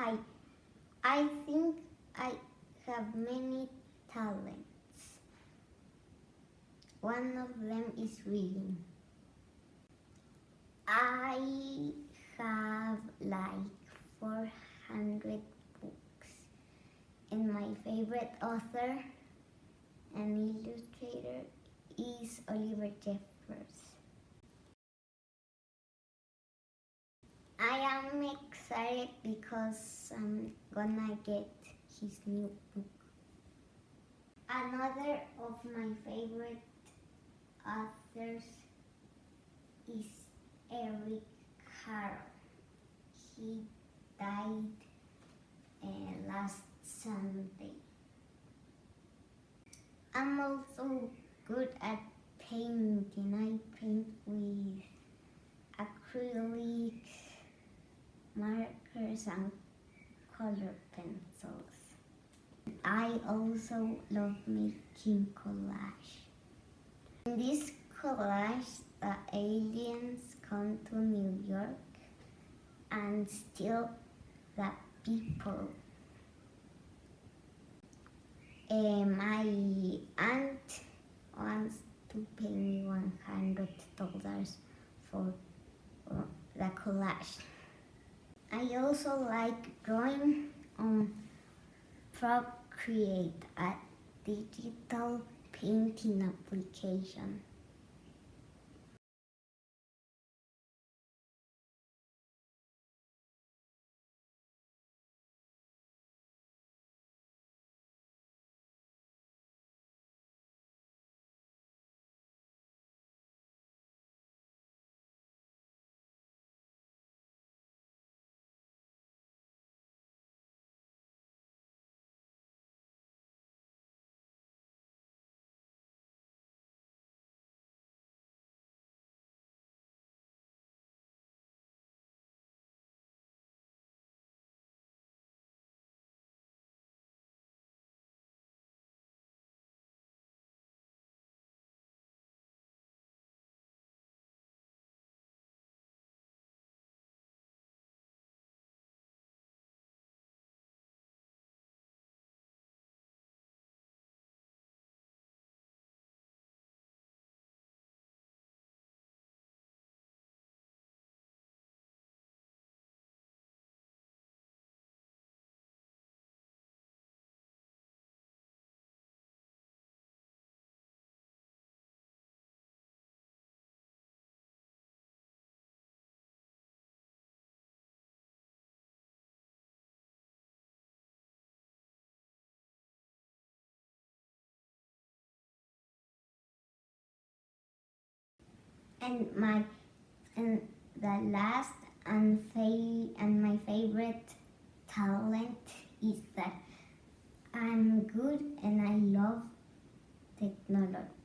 Hi, I think I have many talents. One of them is reading. I have like 400 books, and my favorite author and illustrator is Oliver Jeffers. I am excited because I'm gonna get his new book. Another of my favorite authors is Eric Carle. He died uh, last Sunday. I'm also good at painting. I paint with markers, and color pencils. I also love making collage. In this collage, the aliens come to New York and steal the people. Uh, my aunt wants to pay me one hundred dollars for uh, the collage. I also like drawing on Procreate, a digital painting application. And my and the last and fa- and my favorite talent is that I'm good and I love technology.